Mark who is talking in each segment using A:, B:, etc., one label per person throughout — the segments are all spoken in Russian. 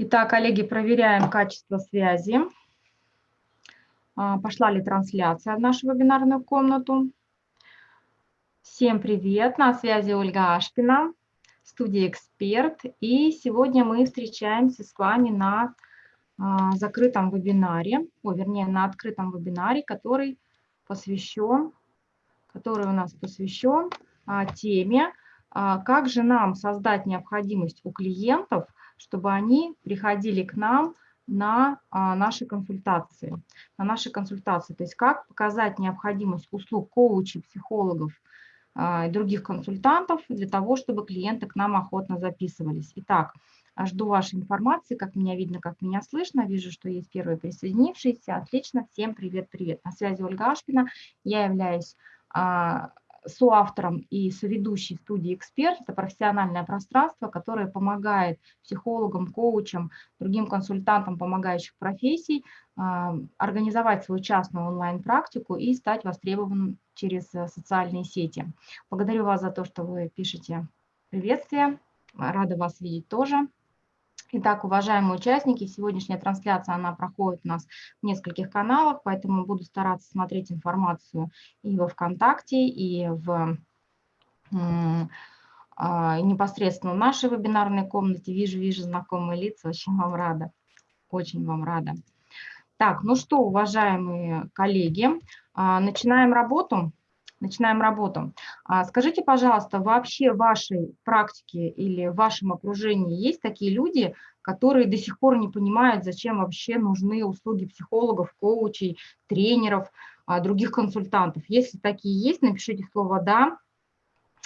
A: Итак, коллеги, проверяем качество связи. А, пошла ли трансляция в нашу вебинарную комнату? Всем привет, на связи Ольга Ашпина, студия «Эксперт». И сегодня мы встречаемся с вами на а, закрытом вебинаре, о, вернее, на открытом вебинаре, который посвящен, который у нас посвящен а, теме, как же нам создать необходимость у клиентов – чтобы они приходили к нам на а, наши консультации. На наши консультации. То есть как показать необходимость услуг коучей, психологов а, и других консультантов для того, чтобы клиенты к нам охотно записывались. Итак, жду вашей информации, как меня видно, как меня слышно. Вижу, что есть первые присоединившиеся. Отлично, всем привет-привет. На связи Ольга Ашпина. Я являюсь а, соавтором и соведущей студии «Эксперт». Это профессиональное пространство, которое помогает психологам, коучам, другим консультантам помогающих профессий а, организовать свою частную онлайн-практику и стать востребованным через э, социальные сети. Благодарю вас за то, что вы пишете приветствия. Рада вас видеть тоже. Итак, уважаемые участники, сегодняшняя трансляция, она проходит у нас в нескольких каналах, поэтому буду стараться смотреть информацию и во ВКонтакте, и в а, непосредственно в нашей вебинарной комнате. Вижу, вижу знакомые лица, очень вам рада, очень вам рада. Так, ну что, уважаемые коллеги, а, начинаем работу начинаем работу. А скажите, пожалуйста, вообще в вашей практике или в вашем окружении есть такие люди, которые до сих пор не понимают, зачем вообще нужны услуги психологов, коучей, тренеров, а, других консультантов? Если такие есть, напишите слово «да».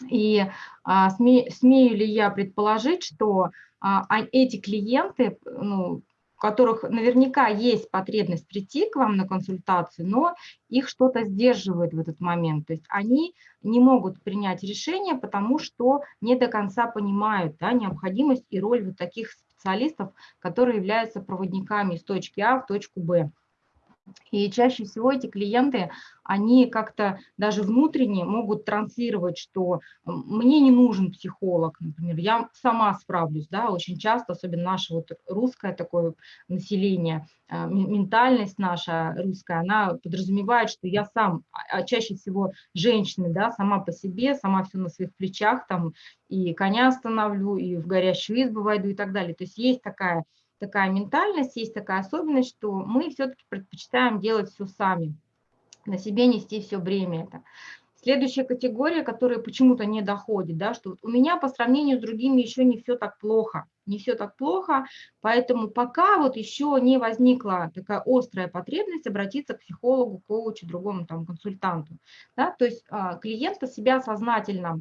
A: И а, сме, смею ли я предположить, что а, эти клиенты, ну, которых наверняка есть потребность прийти к вам на консультацию, но их что-то сдерживает в этот момент. То есть они не могут принять решение, потому что не до конца понимают да, необходимость и роль вот таких специалистов, которые являются проводниками из точки А в точку Б. И чаще всего эти клиенты, они как-то даже внутренне могут транслировать, что мне не нужен психолог, например, я сама справлюсь, да, очень часто, особенно наше вот русское такое население, а, ментальность наша русская, она подразумевает, что я сам, а, а чаще всего женщины, да, сама по себе, сама все на своих плечах, там, и коня остановлю, и в горящую избу войду и так далее. То есть есть такая такая ментальность, есть такая особенность, что мы все-таки предпочитаем делать все сами, на себе нести все бремя это. Следующая категория, которая почему-то не доходит, да, что у меня по сравнению с другими еще не все так плохо, не все так плохо, поэтому пока вот еще не возникла такая острая потребность обратиться к психологу, коучу, другому там консультанту, да, то есть а, клиенты себя сознательно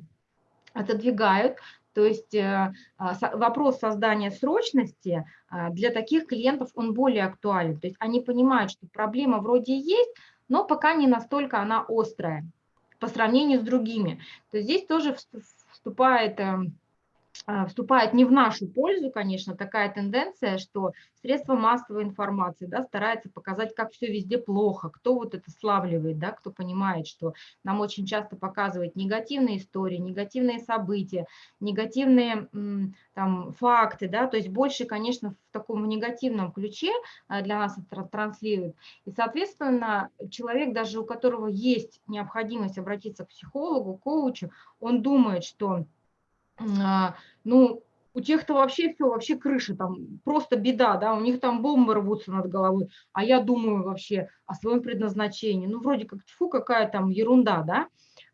A: отодвигают, то есть э, а, вопрос создания срочности а, для таких клиентов, он более актуален. То есть они понимают, что проблема вроде есть, но пока не настолько она острая по сравнению с другими. То есть здесь тоже вступает эм, вступает не в нашу пользу, конечно, такая тенденция, что средства массовой информации да, стараются показать, как все везде плохо, кто вот это славливает, да, кто понимает, что нам очень часто показывают негативные истории, негативные события, негативные там, факты, да, то есть больше, конечно, в таком негативном ключе а, для нас это транслируют. И, соответственно, человек, даже у которого есть необходимость обратиться к психологу, коучу, он думает, что а, ну, у тех-то вообще все, вообще крыша, там просто беда, да, у них там бомбы рвутся над головой, а я думаю вообще о своем предназначении, ну, вроде как, фу, какая там ерунда, да.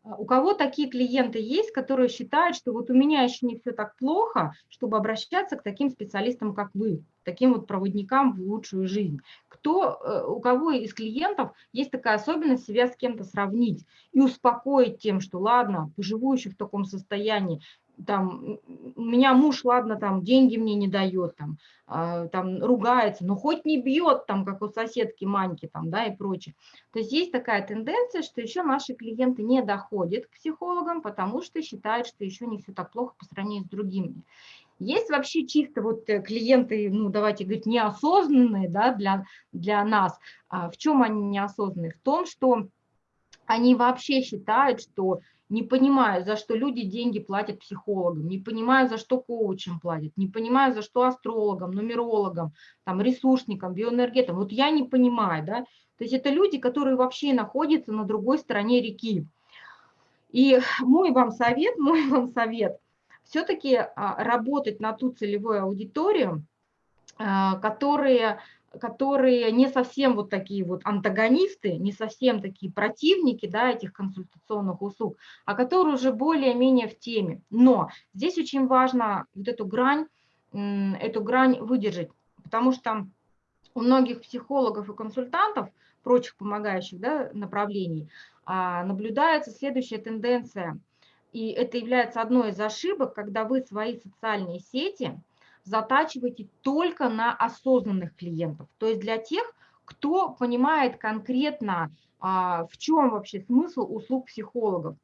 A: А у кого такие клиенты есть, которые считают, что вот у меня еще не все так плохо, чтобы обращаться к таким специалистам, как вы, таким вот проводникам в лучшую жизнь? Кто, э, у кого из клиентов есть такая особенность себя с кем-то сравнить и успокоить тем, что ладно, поживу еще в таком состоянии, там, у меня муж, ладно, там, деньги мне не дает, там, э, там, ругается, но хоть не бьет, там, как у соседки Маньки, там, да, и прочее. То есть есть такая тенденция, что еще наши клиенты не доходят к психологам, потому что считают, что еще не все так плохо по сравнению с другими. Есть вообще чисто вот э, клиенты, ну, давайте говорить, неосознанные, да, для, для нас. А в чем они неосознанные? В том, что они вообще считают, что не понимаю, за что люди деньги платят психологам, не понимаю, за что коучам платят, не понимаю, за что астрологам, нумерологам, там, ресурсникам, биоэнергетам. Вот я не понимаю, да. То есть это люди, которые вообще находятся на другой стороне реки. И мой вам совет, мой вам совет, все-таки а, работать на ту целевую аудиторию, а, которые которые не совсем вот такие вот антагонисты, не совсем такие противники да, этих консультационных услуг, а которые уже более-менее в теме. Но здесь очень важно вот эту грань, эту грань выдержать, потому что у многих психологов и консультантов, прочих помогающих да, направлений, а, наблюдается следующая тенденция. И это является одной из ошибок, когда вы свои социальные сети – затачивайте только на осознанных клиентов, то есть для тех, кто понимает конкретно, а, в чем вообще смысл услуг психологов.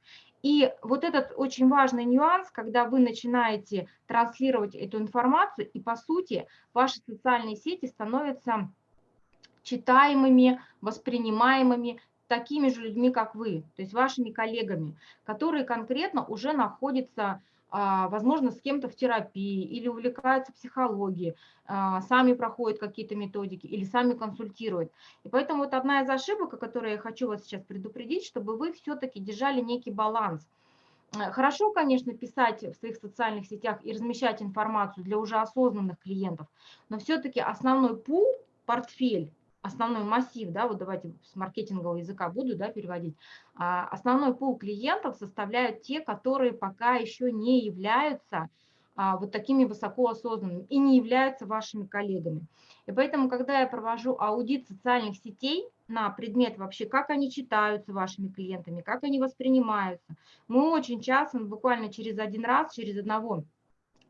A: И вот этот очень важный нюанс, когда вы начинаете транслировать эту информацию, и по сути ваши социальные сети становятся читаемыми, воспринимаемыми такими же людьми, как вы, то есть вашими коллегами, которые конкретно уже находятся возможно, с кем-то в терапии или увлекаются психологией, а, сами проходят какие-то методики или сами консультируют. И поэтому вот одна из ошибок, о которой я хочу вас сейчас предупредить, чтобы вы все-таки держали некий баланс. Э, хорошо, конечно, писать в своих социальных сетях и размещать информацию для уже осознанных клиентов, но все-таки основной пул, портфель основной массив, да, вот давайте с маркетингового языка буду да, переводить, а, основной пул клиентов составляют те, которые пока еще не являются а, вот такими высокоосознанными и не являются вашими коллегами. И поэтому, когда я провожу аудит социальных сетей на предмет вообще, как они читаются вашими клиентами, как они воспринимаются, мы очень часто, ну, буквально через один раз, через одного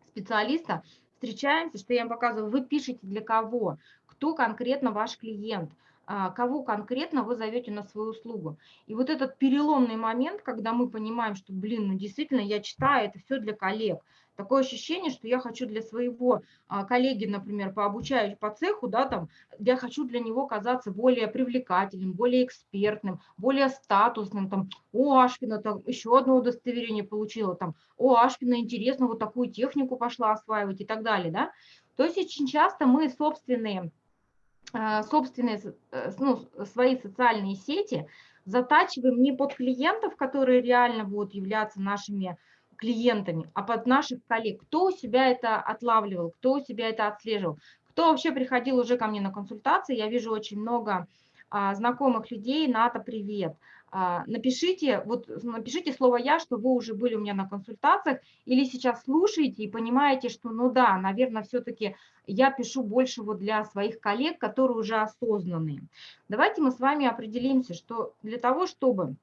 A: специалиста встречаемся, что я им показываю, вы пишете для кого, кто конкретно ваш клиент, а, кого конкретно вы зовете на свою услугу. И вот этот переломный момент, когда мы понимаем, что, блин, ну действительно я читаю, это все для коллег. Такое ощущение, что я хочу для своего а, коллеги, например, по обучающему по цеху, да, там, я хочу для него казаться более привлекательным, более экспертным, более статусным, там, о, Ашкина, там, еще одно удостоверение получила, там, о, Ашкина, интересно, вот такую технику пошла осваивать и так далее, да. То есть очень часто мы собственные собственные, э, ну, свои социальные сети затачиваем не под клиентов, которые реально будут являться нашими клиентами, а под наших коллег. Кто у себя это отлавливал, кто у себя это отслеживал, кто вообще приходил уже ко мне на консультации. Я вижу очень много а, знакомых людей. Ната, привет. А, напишите, вот напишите слово «я», что вы уже были у меня на консультациях, или сейчас слушаете и понимаете, что, ну да, наверное, все-таки я пишу больше вот для своих коллег, которые уже осознанные. Давайте мы с вами определимся, что для того, чтобы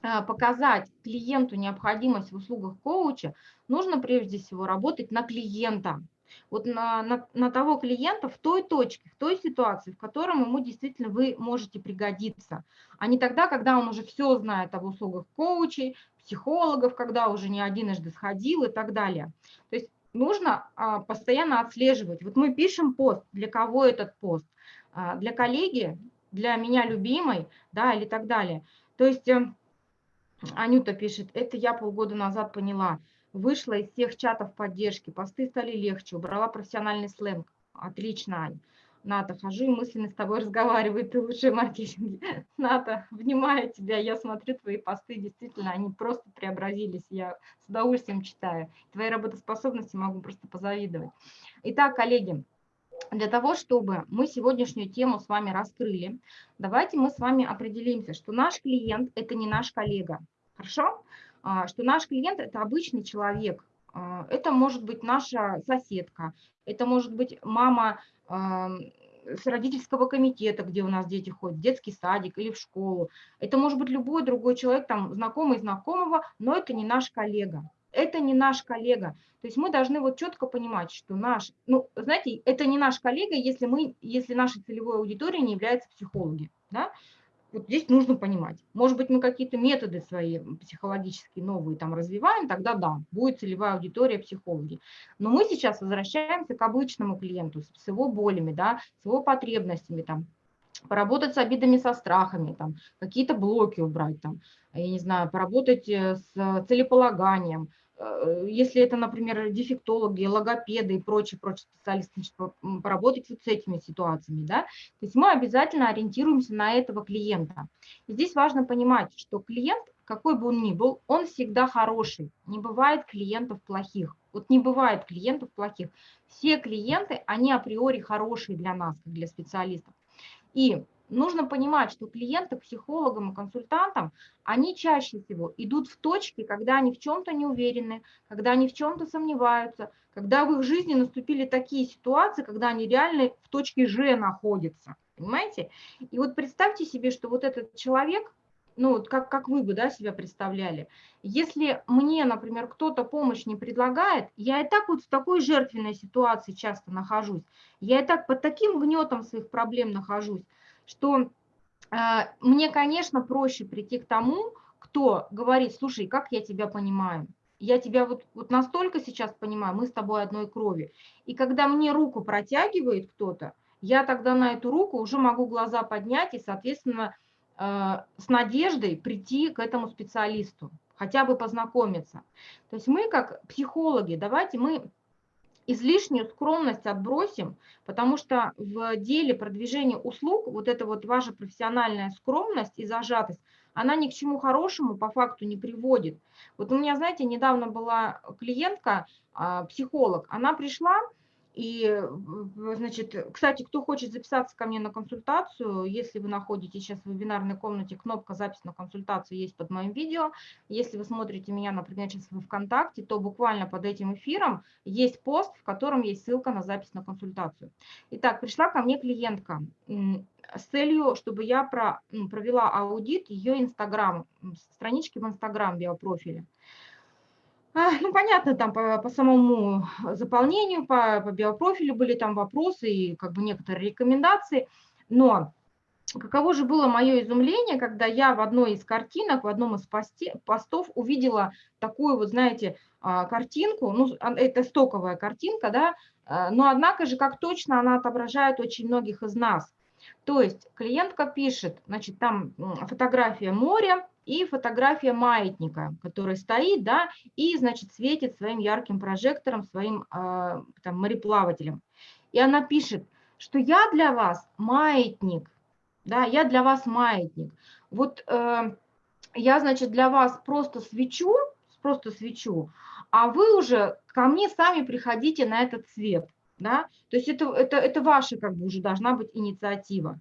A: а, показать клиенту необходимость в услугах коуча, нужно прежде всего работать на клиента вот на, на, на того клиента в той точке, в той ситуации, в котором ему действительно вы можете пригодиться, а не тогда, когда он уже все знает об услугах коучей, психологов, когда уже не одинжды сходил и так далее. То есть нужно а, постоянно отслеживать. Вот мы пишем пост, для кого этот пост? А, для коллеги, для меня любимой, да, или так далее. То есть э, Анюта пишет, это я полгода назад поняла – Вышла из всех чатов поддержки, посты стали легче, убрала профессиональный сленг. Отлично, Ань. Ната, хожу и мысленно с тобой разговариваю, ты лучший маркетинг. Ната, внимаю тебя, я смотрю твои посты, действительно, они просто преобразились, я с удовольствием читаю. Твоей работоспособности могу просто позавидовать. Итак, коллеги, для того, чтобы мы сегодняшнюю тему с вами раскрыли, давайте мы с вами определимся, что наш клиент – это не наш коллега. Хорошо? А, что наш клиент – это обычный человек, а, это может быть наша соседка, это может быть мама с родительского комитета, где у нас дети ходят, в детский садик или в школу. Это может быть любой другой человек, там, знакомый знакомого, но это не наш коллега. Это не наш коллега. То есть мы должны вот четко понимать, что наш, ну, знаете, это не наш коллега, если мы, если нашей целевой аудиторией не являются психологи, да, вот здесь нужно понимать. Может быть, мы какие-то методы свои психологические новые там развиваем, тогда да, будет целевая аудитория психологи. Но мы сейчас возвращаемся к обычному клиенту с его болями, да, с его потребностями, там, поработать с обидами, со страхами, там, какие-то блоки убрать, там, я не знаю, поработать э, с целеполаганием, если это, например, дефектологи, логопеды и прочие, прочие специалисты, значит, поработать вот с этими ситуациями, да, то есть мы обязательно ориентируемся на этого клиента. И здесь важно понимать, что клиент, какой бы он ни был, он всегда хороший, не бывает клиентов плохих, вот не бывает клиентов плохих, все клиенты, они априори хорошие для нас, как для специалистов. И нужно понимать, что клиенты психологам и консультантам, они чаще всего идут в точки, когда они в чем-то не уверены, когда они в чем-то сомневаются, когда в их жизни наступили такие ситуации, когда они реально в точке Ж находятся, понимаете? И вот представьте себе, что вот этот человек, ну вот как, как вы бы да, себя представляли, если мне, например, кто-то помощь не предлагает, я и так вот в такой жертвенной ситуации часто нахожусь, я и так под таким гнетом своих проблем нахожусь, что а, мне, конечно, проще прийти к тому, кто говорит, слушай, как я тебя понимаю, я тебя вот, вот настолько сейчас понимаю, мы с тобой одной крови. И когда мне руку протягивает кто-то, я тогда на эту руку уже могу глаза поднять и, соответственно, а, с надеждой прийти к этому специалисту, хотя бы познакомиться. То есть мы, как психологи, давайте мы излишнюю скромность отбросим, потому что в деле продвижения услуг вот эта вот ваша профессиональная скромность и зажатость, она ни к чему хорошему по факту не приводит. Вот у меня, знаете, недавно была клиентка, а, психолог, она пришла, и, значит, кстати, кто хочет записаться ко мне на консультацию, если вы находитесь сейчас в вебинарной комнате, кнопка «Запись на консультацию» есть под моим видео. Если вы смотрите меня, например, сейчас в ВКонтакте, то буквально под этим эфиром есть пост, в котором есть ссылка на запись на консультацию. Итак, пришла ко мне клиентка с целью, чтобы я про, провела аудит ее Инстаграм, странички в Инстаграм биопрофиля. А, ну, понятно, там по, по самому заполнению, по, по биопрофилю были там вопросы и как бы некоторые рекомендации, но каково же было мое изумление, когда я в одной из картинок, в одном из посте, постов увидела такую вот, знаете, а, картинку, ну, а, это стоковая картинка, да, но однако же, как точно она отображает очень многих из нас. То есть клиентка пишет, значит, там фотография моря, и фотография маятника, который стоит, да, и, значит, светит своим ярким прожектором, своим э, там, мореплавателем. И она пишет, что я для вас маятник, да, я для вас маятник. Вот э, я, значит, для вас просто свечу, просто свечу, а вы уже ко мне сами приходите на этот цвет, да, то есть это, это, это ваша как бы уже должна быть инициатива.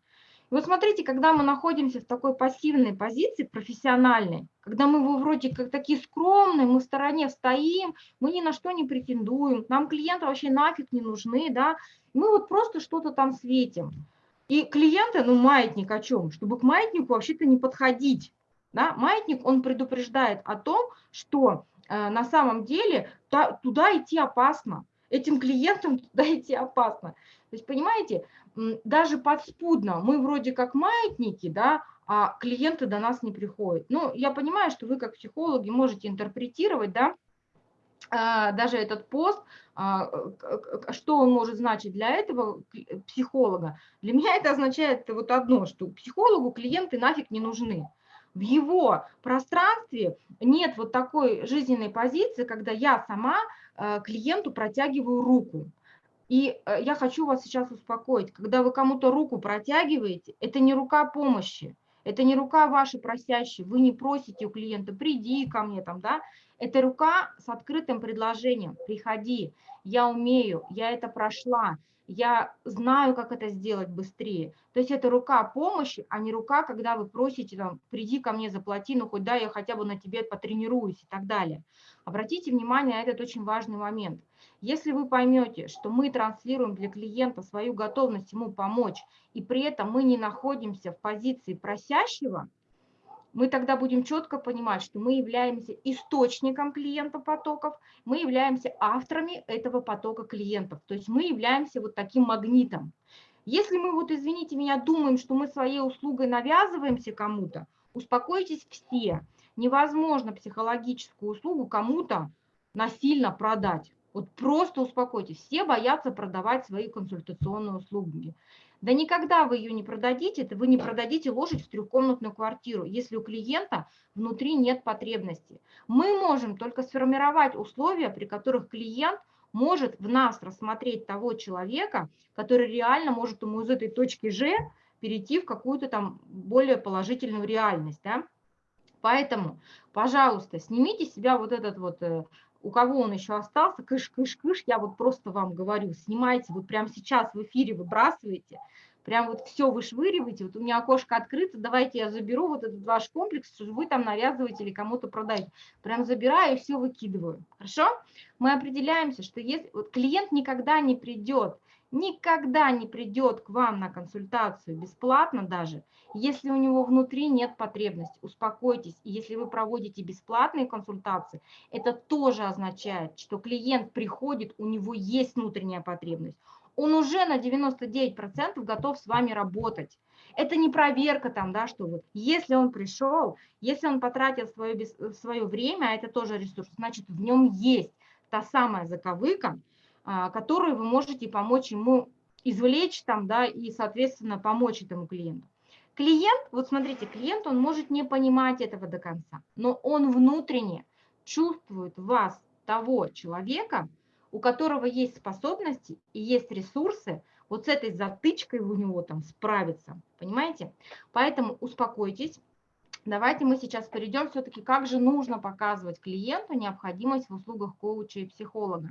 A: И вот смотрите, когда мы находимся в такой пассивной позиции, профессиональной, когда мы вроде как такие скромные, мы в стороне стоим, мы ни на что не претендуем, нам клиенты вообще нафиг не нужны, да, мы вот просто что-то там светим. И клиенты, ну маятник о чем? Чтобы к маятнику вообще-то не подходить. Да? Маятник, он предупреждает о том, что э, на самом деле та, туда идти опасно, этим клиентам туда идти опасно. То есть, понимаете, даже подспудно мы вроде как маятники, да, а клиенты до нас не приходят. Ну, я понимаю, что вы как психологи можете интерпретировать, да, а, даже этот пост, а, что он может значить для этого психолога. Для меня это означает вот одно, что психологу клиенты нафиг не нужны. В его пространстве нет вот такой жизненной позиции, когда я сама а, клиенту протягиваю руку. И э, я хочу вас сейчас успокоить, когда вы кому-то руку протягиваете, это не рука помощи, это не рука ваша просящая, вы не просите у клиента, приди ко мне там, да, это рука с открытым предложением, приходи, я умею, я это прошла, я знаю, как это сделать быстрее. То есть это рука помощи, а не рука, когда вы просите, там, приди ко мне, заплати, ну хоть да, я хотя бы на тебе потренируюсь и так далее. Обратите внимание на этот очень важный момент. Если вы поймете, что мы транслируем для клиента свою готовность ему помочь, и при этом мы не находимся в позиции просящего, мы тогда будем четко понимать, что мы являемся источником клиента потоков, мы являемся авторами этого потока клиентов, то есть мы являемся вот таким магнитом. Если мы вот, извините меня, думаем, что мы своей услугой навязываемся кому-то, успокойтесь все. Невозможно психологическую услугу кому-то насильно продать. Вот просто успокойтесь. Все боятся продавать свои консультационные услуги. Да никогда вы ее не продадите, вы не продадите лошадь в трехкомнатную квартиру, если у клиента внутри нет потребности. Мы можем только сформировать условия, при которых клиент может в нас рассмотреть того человека, который реально может ему из этой точки Ж перейти в какую-то там более положительную реальность. Да? Поэтому, пожалуйста, снимите с себя вот этот вот, э, у кого он еще остался, кыш-кыш-кыш, я вот просто вам говорю, снимайте, вот прямо сейчас в эфире выбрасывайте, прям вот все вышвыриваете, вот у меня окошко открыто, давайте я заберу вот этот ваш комплекс, что вы там навязываете или кому-то продаете. Прям забираю и все выкидываю. Хорошо? Мы определяемся, что если вот клиент никогда не придет, никогда не придет к вам на консультацию бесплатно даже, если у него внутри нет потребности. Успокойтесь, если вы проводите бесплатные консультации, это тоже означает, что клиент приходит, у него есть внутренняя потребность он уже на 99% готов с вами работать. Это не проверка там, да, что вот если он пришел, если он потратил свое, свое время, а это тоже ресурс, значит в нем есть та самая заковыка, а, которую вы можете помочь ему извлечь там, да, и, соответственно, помочь этому клиенту. Клиент, вот смотрите, клиент, он может не понимать этого до конца, но он внутренне чувствует вас, того человека, у которого есть способности и есть ресурсы, вот с этой затычкой у него там справиться, понимаете? Поэтому успокойтесь. Давайте мы сейчас перейдем все-таки, как же нужно показывать клиенту необходимость в услугах коуча и психолога.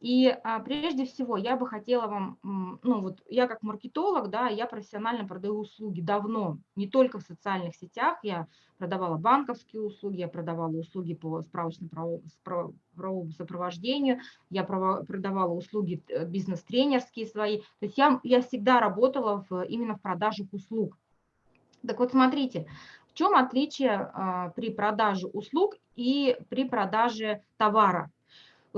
A: И а, прежде всего я бы хотела вам, ну вот я как маркетолог, да, я профессионально продаю услуги давно, не только в социальных сетях, я продавала банковские услуги, я продавала услуги по справочно-правовому сопровождению, я продавала услуги э, бизнес-тренерские свои, то есть я, я всегда работала в, именно в продажах услуг. Так вот смотрите, в чем отличие а, при продаже услуг и при продаже товара?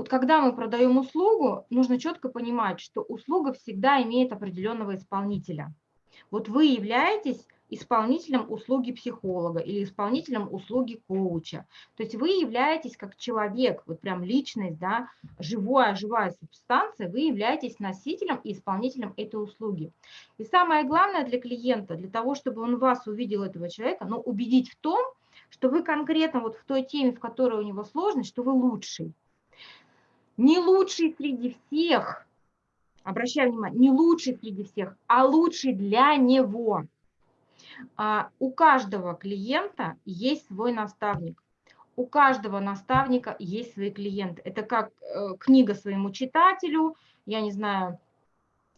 A: Вот когда мы продаем услугу, нужно четко понимать, что услуга всегда имеет определенного исполнителя. Вот вы являетесь исполнителем услуги психолога или исполнителем услуги коуча. То есть вы являетесь как человек, вот прям личность, да, живая, живая субстанция, вы являетесь носителем и исполнителем этой услуги. И самое главное для клиента, для того, чтобы он вас увидел, этого человека, ну, убедить в том, что вы конкретно вот в той теме, в которой у него сложность, что вы лучший не лучший среди всех, обращаю внимание, не лучший среди всех, а лучший для него. А, у каждого клиента есть свой наставник. У каждого наставника есть свои клиенты. Это как э, книга своему читателю, я не знаю,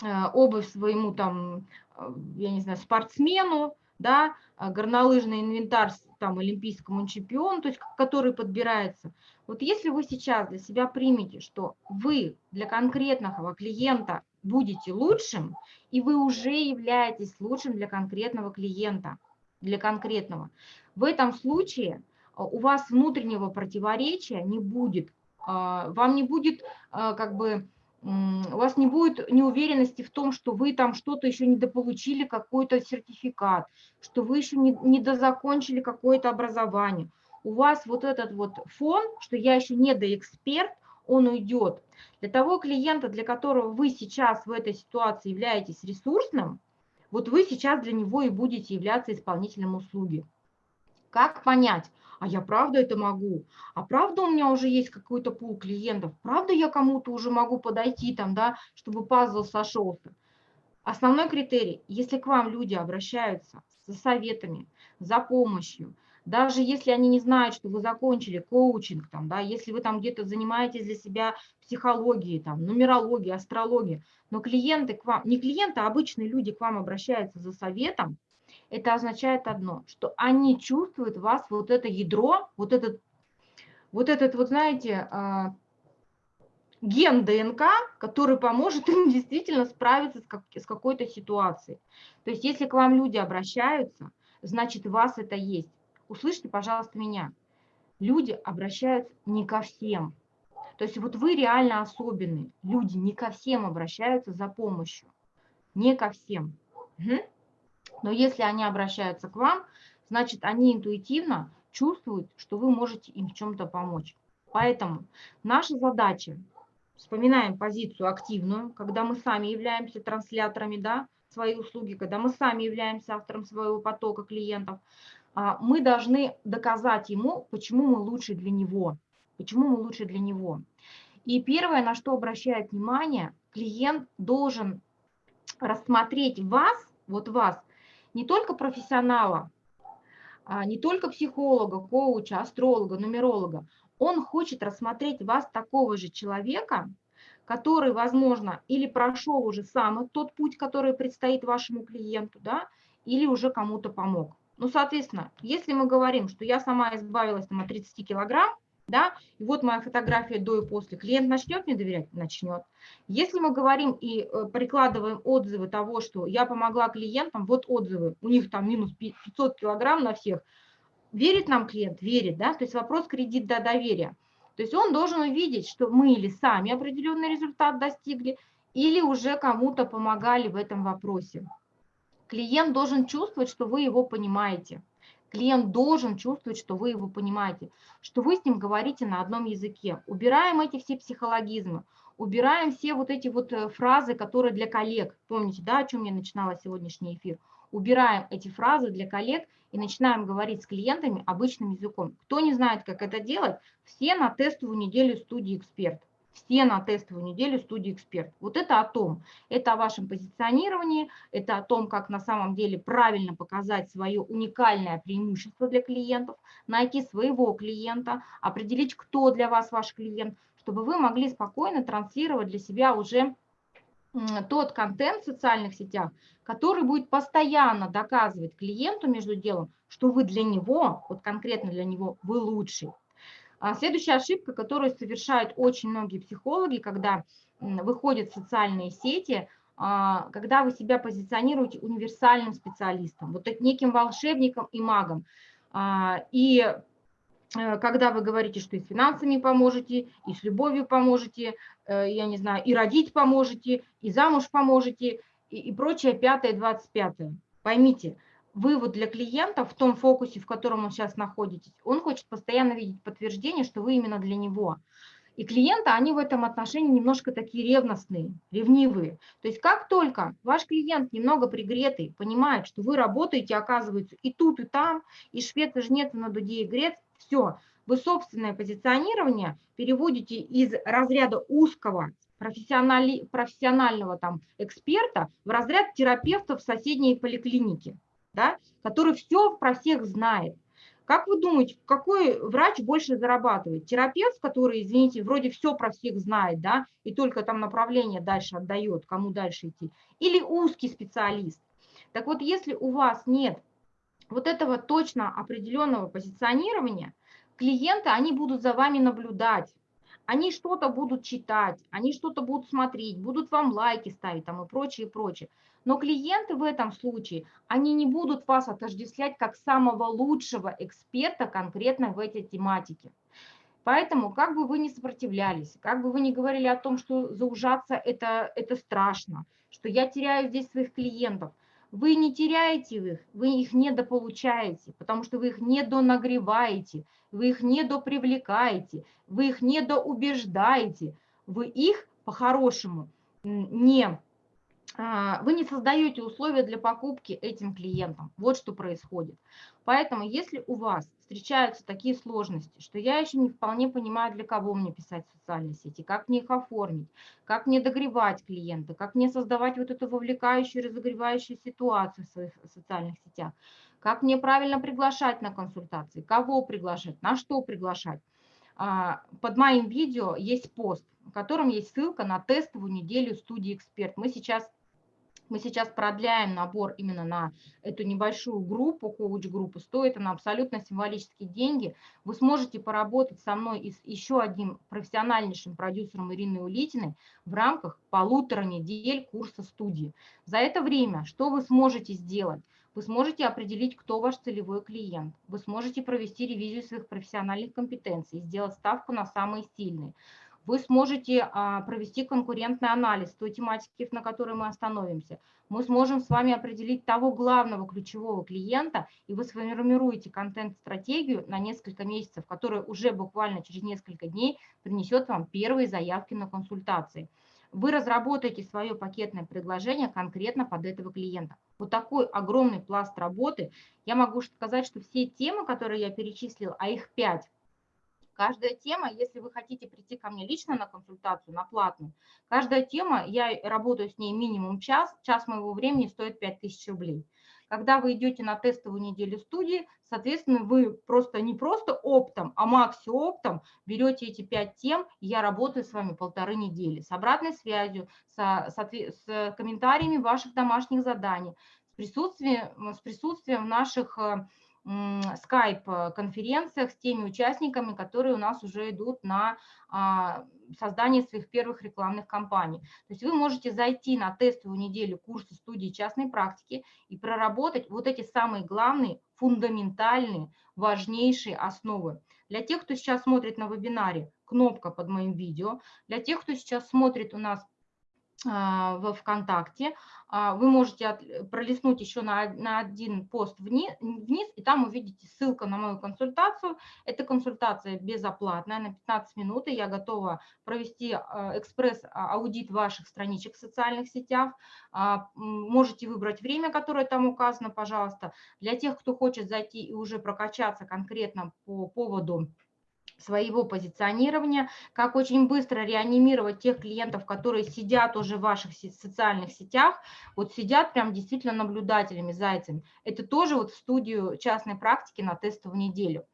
A: э, обувь своему там, э, я не знаю, спортсмену, да, горнолыжный инвентарь там олимпийскому чемпиону, то есть который подбирается. Вот если вы сейчас для себя примете, что вы для конкретного клиента будете лучшим, и вы уже являетесь лучшим для конкретного клиента, для конкретного, в этом случае а, у вас внутреннего противоречия не будет, а, вам не будет а, как бы у вас не будет неуверенности в том, что вы там что-то еще не дополучили, какой-то сертификат, что вы еще не, дозакончили какое-то образование у вас вот этот вот фон, что я еще не доэксперт, он уйдет. Для того клиента, для которого вы сейчас в этой ситуации являетесь ресурсным, вот вы сейчас для него и будете являться исполнителем услуги. Как понять? А я правда это могу? А правда у меня уже есть какой-то пул клиентов? Правда я кому-то уже могу подойти там, да, чтобы пазл сошелся? Основной критерий, если к вам люди обращаются за советами, за помощью, даже если они не знают, что вы закончили коучинг, там, да, если вы там где-то занимаетесь для себя психологией, там, нумерологией, астрологией, но клиенты к вам, не клиенты, а обычные люди к вам обращаются за советом, это означает одно, что они чувствуют вас вот это ядро, вот этот, вот этот, вот знаете, а, ген ДНК, который поможет им действительно справиться с, как, с какой-то ситуацией. То есть если к вам люди обращаются, значит у вас это есть услышьте, пожалуйста, меня. Люди обращаются не ко всем. То есть вот вы реально особенные. Люди не ко всем обращаются за помощью. Не ко всем. Угу. Но если они обращаются к вам, значит, они интуитивно чувствуют, что вы можете им в чем-то помочь. Поэтому наша задача вспоминаем позицию активную, когда мы сами являемся трансляторами да, своей услуги, когда мы сами являемся автором своего потока клиентов, а, мы должны доказать ему, почему мы лучше для него, почему мы лучше для него. И первое, на что обращает внимание, клиент должен рассмотреть вас, вот вас, не только профессионала, а, не только психолога, коуча, астролога, нумеролога, он хочет рассмотреть вас такого же человека, который, возможно, или прошел уже сам тот путь, который предстоит вашему клиенту, да, или уже кому-то помог. Ну, соответственно, если мы говорим, что я сама избавилась там, от 30 килограмм, да, и вот моя фотография до и после, клиент начнет мне доверять? Начнет. Если мы говорим и э, прикладываем отзывы того, что я помогла клиентам, вот отзывы, у них там минус 500 килограмм на всех, верит нам клиент? Верит, да, то есть вопрос кредит до доверия. То есть он должен увидеть, что мы или сами определенный результат достигли, или уже кому-то помогали в этом вопросе. Клиент должен чувствовать, что вы его понимаете. Клиент должен чувствовать, что вы его понимаете, что вы с ним говорите на одном языке. Убираем эти все психологизмы, убираем все вот эти вот э, фразы, которые для коллег. Помните, да, о чем я начинала сегодняшний эфир? Убираем эти фразы для коллег и начинаем говорить с клиентами обычным языком. Кто не знает, как это делать, все на тестовую неделю студии «Эксперт». Все на тестовую неделю студии «Эксперт». Вот это о том, это о вашем позиционировании, это о том, как на самом деле правильно показать свое уникальное преимущество для клиентов, найти своего клиента, определить, кто для вас ваш клиент, чтобы вы могли спокойно транслировать для себя уже тот контент в социальных сетях, который будет постоянно доказывать клиенту между делом, что вы для него, вот конкретно для него, вы лучший. А следующая ошибка, которую совершают очень многие психологи, когда выходят в социальные сети, а, когда вы себя позиционируете универсальным специалистом, вот неким волшебником и магом. А, и Э, когда вы говорите, что и с финансами поможете, и с любовью поможете, э, я не знаю, и родить поможете, и замуж поможете, и, и прочее, пятое, двадцать пятое. Поймите, вы вот для клиента в том фокусе, в котором он сейчас находитесь, он хочет постоянно видеть подтверждение, что вы именно для него. И клиенты, они в этом отношении немножко такие ревностные, ревнивые. То есть как только ваш клиент немного пригретый, понимает, что вы работаете, оказывается, и тут, и там, и швед, и жнец, и на дуде, и грец, все, вы собственное позиционирование переводите из разряда узкого профессионали, профессионального там эксперта в разряд терапевта в соседней поликлинике, да, который все про всех знает. Как вы думаете, какой врач больше зарабатывает? Терапевт, который, извините, вроде все про всех знает, да, и только там направление дальше отдает, кому дальше идти, или узкий специалист? Так вот, если у вас нет вот этого точно определенного позиционирования, клиенты, они будут за вами наблюдать, они что-то будут читать, они что-то будут смотреть, будут вам лайки ставить там и прочее, и прочее. Но клиенты в этом случае, они не будут вас отождествлять как самого лучшего эксперта конкретно в этой тематике. Поэтому, как бы вы ни сопротивлялись, как бы вы ни говорили о том, что заужаться это, это страшно, что я теряю здесь своих клиентов, вы не теряете их, вы их недополучаете, потому что вы их недонагреваете, вы их недопривлекаете, вы их недоубеждаете, вы их по-хорошему не вы не создаете условия для покупки этим клиентам. Вот что происходит. Поэтому, если у вас встречаются такие сложности, что я еще не вполне понимаю, для кого мне писать в социальные сети, как мне их оформить, как мне догревать клиента, как мне создавать вот эту вовлекающую, разогревающую ситуацию в своих социальных сетях, как мне правильно приглашать на консультации, кого приглашать, на что приглашать. А, под моим видео есть пост, в котором есть ссылка на тестовую неделю студии «Эксперт». Мы сейчас мы сейчас продляем набор именно на эту небольшую группу, коуч-группу. Стоит она абсолютно символические деньги. Вы сможете поработать со мной и с еще одним профессиональнейшим продюсером Ириной Улитиной в рамках полутора недель курса студии. За это время что вы сможете сделать? Вы сможете определить, кто ваш целевой клиент. Вы сможете провести ревизию своих профессиональных компетенций, сделать ставку на самые сильные вы сможете а, провести конкурентный анализ той тематики, на которой мы остановимся. Мы сможем с вами определить того главного ключевого клиента, и вы сформируете контент-стратегию на несколько месяцев, которая уже буквально через несколько дней принесет вам первые заявки на консультации. Вы разработаете свое пакетное предложение конкретно под этого клиента. Вот такой огромный пласт работы. Я могу сказать, что все темы, которые я перечислила, а их пять, Каждая тема, если вы хотите прийти ко мне лично на консультацию, на платную, каждая тема, я работаю с ней минимум час, час моего времени стоит 5000 рублей. Когда вы идете на тестовую неделю студии, соответственно, вы просто не просто оптом, а макси-оптом берете эти пять тем, и я работаю с вами полторы недели с обратной связью, со, с, с комментариями ваших домашних заданий, с присутствием, с присутствием наших э, скайп-конференциях с теми участниками, которые у нас уже идут на а, создание своих первых рекламных кампаний. То есть вы можете зайти на тестовую неделю курса студии частной практики и проработать вот эти самые главные, фундаментальные, важнейшие основы. Для тех, кто сейчас смотрит на вебинаре, кнопка под моим видео. Для тех, кто сейчас смотрит у нас в ВКонтакте. А, вы можете пролистнуть еще на, на один пост вниз, вниз, и там увидите ссылку на мою консультацию. Эта консультация безоплатная, на 15 минут, и я готова провести а, экспресс-аудит ваших страничек в социальных сетях. Можете выбрать время, которое там указано, пожалуйста. Для тех, кто хочет зайти и уже прокачаться конкретно по поводу своего позиционирования, как очень быстро реанимировать тех клиентов, которые сидят уже в ваших социальных сетях, вот сидят прям действительно наблюдателями, зайцами. Это тоже вот в студию частной практики на тестовую неделю.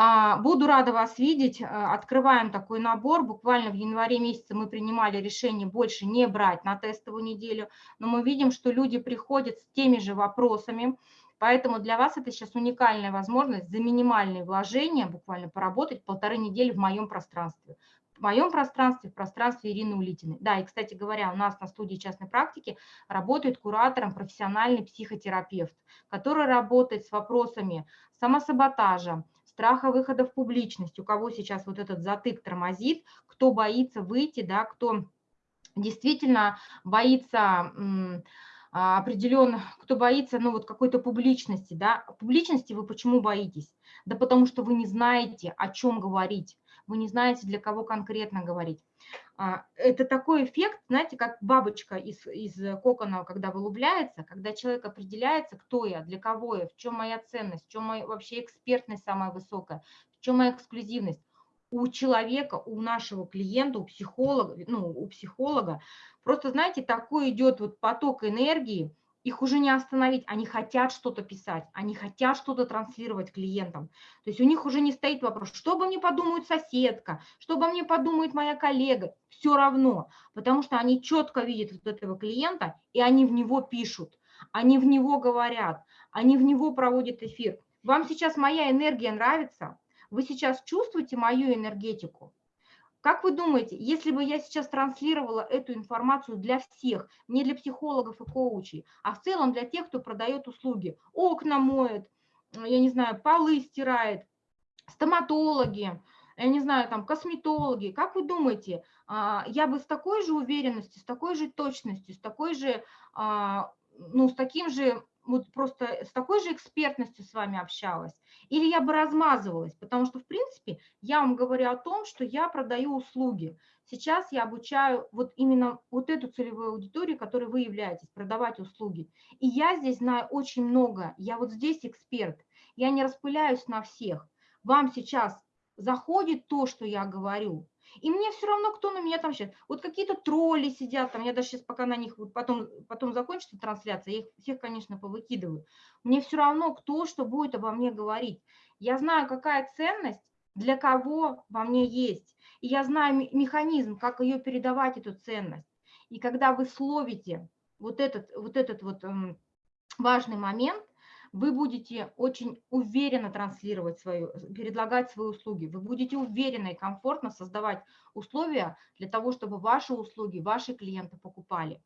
A: А, буду рада вас видеть. А, открываем такой набор. Буквально в январе месяце мы принимали решение больше не брать на тестовую неделю, но мы видим, что люди приходят с теми же вопросами, Поэтому для вас это сейчас уникальная возможность за минимальные вложения буквально поработать полторы недели в моем пространстве. В моем пространстве, в пространстве Ирины Улитиной. Да, и, кстати говоря, у нас на студии частной практики работает куратором профессиональный психотерапевт, который работает с вопросами самосаботажа, страха выхода в публичность, у кого сейчас вот этот затык тормозит, кто боится выйти, да, кто действительно боится а, определенно, кто боится, ну вот какой-то публичности, да, публичности вы почему боитесь? Да потому что вы не знаете, о чем говорить, вы не знаете, для кого конкретно говорить. А, это такой эффект, знаете, как бабочка из, из кокона, когда вылупляется, когда человек определяется, кто я, для кого я, в чем моя ценность, в чем моя вообще экспертность самая высокая, в чем моя эксклюзивность у человека, у нашего клиента, у психолога, ну, у психолога, просто, знаете, такой идет вот поток энергии, их уже не остановить, они хотят что-то писать, они хотят что-то транслировать клиентам. То есть у них уже не стоит вопрос, что обо мне подумает соседка, что обо мне подумает моя коллега, все равно, потому что они четко видят вот этого клиента, и они в него пишут, они в него говорят, они в него проводят эфир. Вам сейчас моя энергия нравится? Вы сейчас чувствуете мою энергетику? Как вы думаете, если бы я сейчас транслировала эту информацию для всех, не для психологов и коучей, а в целом для тех, кто продает услуги, окна моет, я не знаю, полы стирает, стоматологи, я не знаю, там, косметологи, как вы думаете, а, я бы с такой же уверенностью, с такой же точностью, с такой же, а, ну, с таким же вот просто с такой же экспертностью с вами общалась, или я бы размазывалась, потому что, в принципе, я вам говорю о том, что я продаю услуги. Сейчас я обучаю вот именно вот эту целевую аудиторию, которой вы являетесь, продавать услуги. И я здесь знаю очень много, я вот здесь эксперт, я не распыляюсь на всех. Вам сейчас заходит то, что я говорю, и мне все равно, кто на меня там сейчас. Вот какие-то тролли сидят там, я даже сейчас пока на них, вот потом, потом закончится трансляция, я их всех, конечно, повыкидываю. Мне все равно, кто что будет обо мне говорить. Я знаю, какая ценность для кого во мне есть. И я знаю механизм, как ее передавать, эту ценность. И когда вы словите вот этот вот, этот вот эм, важный момент, вы будете очень уверенно транслировать свою, предлагать свои услуги, вы будете уверенно и комфортно создавать условия для того, чтобы ваши услуги, ваши клиенты покупали.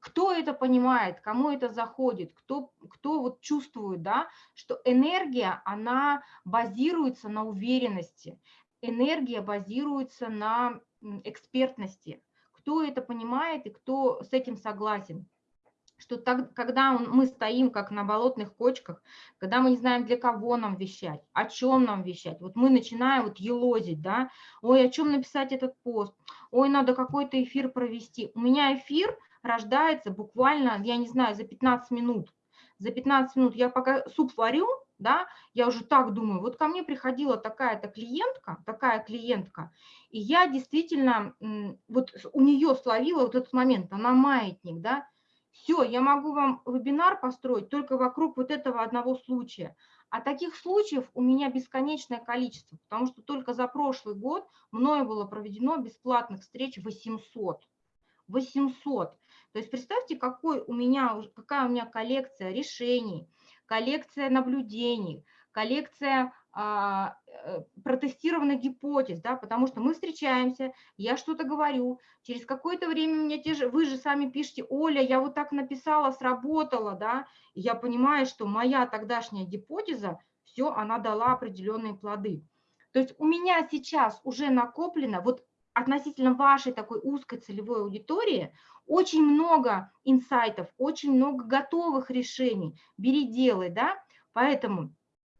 A: Кто это понимает, кому это заходит, кто, кто вот чувствует, да, что энергия, она базируется на уверенности, энергия базируется на экспертности, кто это понимает и кто с этим согласен что так, когда мы стоим как на болотных кочках, когда мы не знаем, для кого нам вещать, о чем нам вещать, вот мы начинаем вот елозить, да, ой, о чем написать этот пост, ой, надо какой-то эфир провести. У меня эфир рождается буквально, я не знаю, за 15 минут. За 15 минут я пока суп варю, да, я уже так думаю, вот ко мне приходила такая-то клиентка, такая клиентка, и я действительно, вот у нее словила вот этот момент, она маятник, да, все, я могу вам вебинар построить только вокруг вот этого одного случая. А таких случаев у меня бесконечное количество, потому что только за прошлый год мною было проведено бесплатных встреч 800. 800. То есть представьте, какой у меня, какая у меня коллекция решений, коллекция наблюдений, коллекция а, протестированных гипотез, да, потому что мы встречаемся, я что-то говорю, через какое-то время мне те же, вы же сами пишете, Оля, я вот так написала, сработала, да, и я понимаю, что моя тогдашняя гипотеза, все, она дала определенные плоды. То есть у меня сейчас уже накоплено, вот относительно вашей такой узкой целевой аудитории, очень много инсайтов, очень много готовых решений, бери, делай, да, поэтому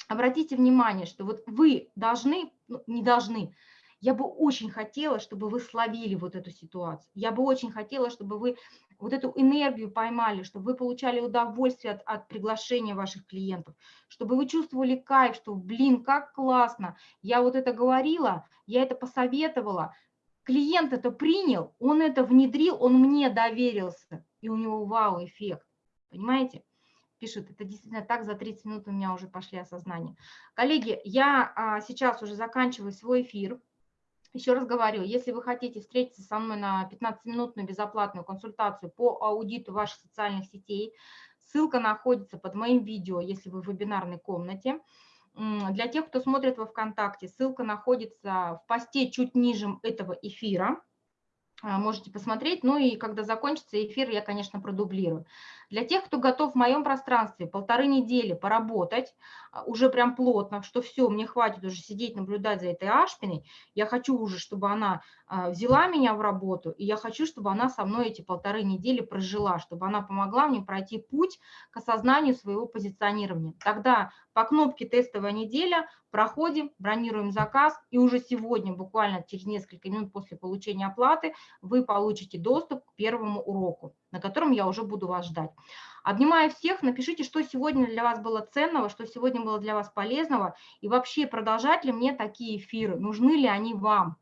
A: обратите внимание, что вот вы должны, ну, не должны, я бы очень хотела, чтобы вы словили вот эту ситуацию. Я бы очень хотела, чтобы вы вот эту энергию поймали, чтобы вы получали удовольствие от, от приглашения ваших клиентов, чтобы вы чувствовали кайф, что, блин, как классно, я вот это говорила, я это посоветовала, клиент это принял, он это внедрил, он мне доверился, и у него вау-эффект, понимаете? Пишут, это действительно так, за 30 минут у меня уже пошли осознания. Коллеги, я а, сейчас уже заканчиваю свой эфир. Еще раз говорю, если вы хотите встретиться со мной на 15-минутную безоплатную консультацию по аудиту ваших социальных сетей, ссылка находится под моим видео, если вы в вебинарной комнате. Для тех, кто смотрит во ВКонтакте, ссылка находится в посте чуть ниже этого эфира. А, можете посмотреть. Ну и когда закончится эфир, я, конечно, продублирую. Для тех, кто готов в моем пространстве полторы недели поработать, а, уже прям плотно, что все, мне хватит уже сидеть, наблюдать за этой Ашпиной, я хочу уже, чтобы она а, взяла меня в работу, и я хочу, чтобы она со мной эти полторы недели прожила, чтобы она помогла мне пройти путь к осознанию своего позиционирования. Тогда по кнопке «Тестовая неделя» проходим, бронируем заказ, и уже сегодня, буквально через несколько минут после получения оплаты, вы получите доступ к первому уроку, на котором я уже буду вас ждать. Обнимаю всех, напишите, что сегодня для вас было ценного, что сегодня было для вас полезного, и вообще продолжать ли мне такие эфиры, нужны ли они вам.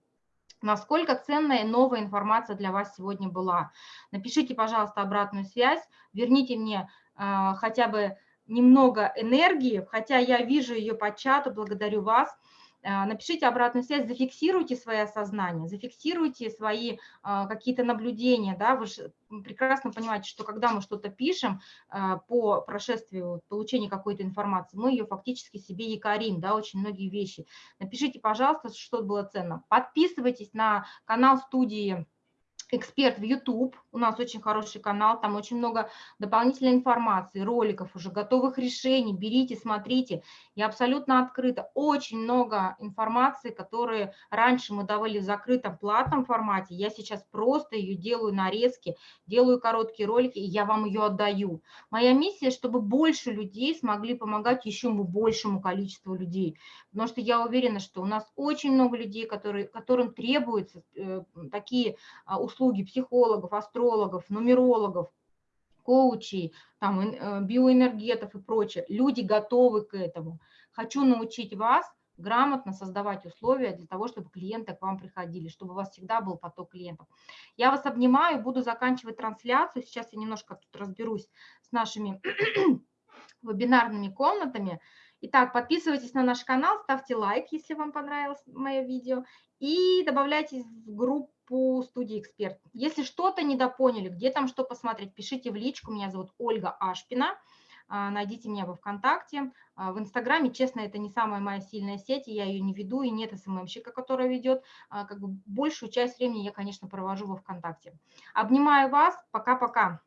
A: Насколько ценная новая информация для вас сегодня была. Напишите, пожалуйста, обратную связь, верните мне э, хотя бы немного энергии, хотя я вижу ее по чату, благодарю вас. Э, напишите обратную связь, зафиксируйте свои осознания, зафиксируйте свои а, какие-то наблюдения. Да? Вы же прекрасно понимаете, что когда мы что-то пишем а, по прошествию получения какой-то информации, мы ее фактически себе якорим, да, очень многие вещи. Напишите, пожалуйста, что было ценно. Подписывайтесь на канал студии эксперт в YouTube, у нас очень хороший канал, там очень много дополнительной информации, роликов уже, готовых решений, берите, смотрите, я абсолютно открыта, очень много информации, которые раньше мы давали в закрытом платном формате, я сейчас просто ее делаю нарезки, делаю короткие ролики, и я вам ее отдаю. Моя миссия, чтобы больше людей смогли помогать еще большему количеству людей, потому что я уверена, что у нас очень много людей, которые, которым требуются э, такие услуги, услуги психологов, астрологов, нумерологов, коучей, там, э, биоэнергетов и прочее. Люди готовы к этому. Хочу научить вас грамотно создавать условия для того, чтобы клиенты к вам приходили, чтобы у вас всегда был поток клиентов. Я вас обнимаю, буду заканчивать трансляцию. Сейчас я немножко тут разберусь с нашими вебинарными комнатами. Итак, подписывайтесь на наш канал, ставьте лайк, если вам понравилось мое видео, и добавляйтесь в группу по студии «Эксперт». Если что-то недопоняли, где там что посмотреть, пишите в личку. Меня зовут Ольга Ашпина. А, найдите меня во ВКонтакте. А, в Инстаграме, честно, это не самая моя сильная сеть, я ее не веду, и нет СММщика, которая ведет. А, как бы большую часть времени я, конечно, провожу во ВКонтакте. Обнимаю вас. Пока-пока.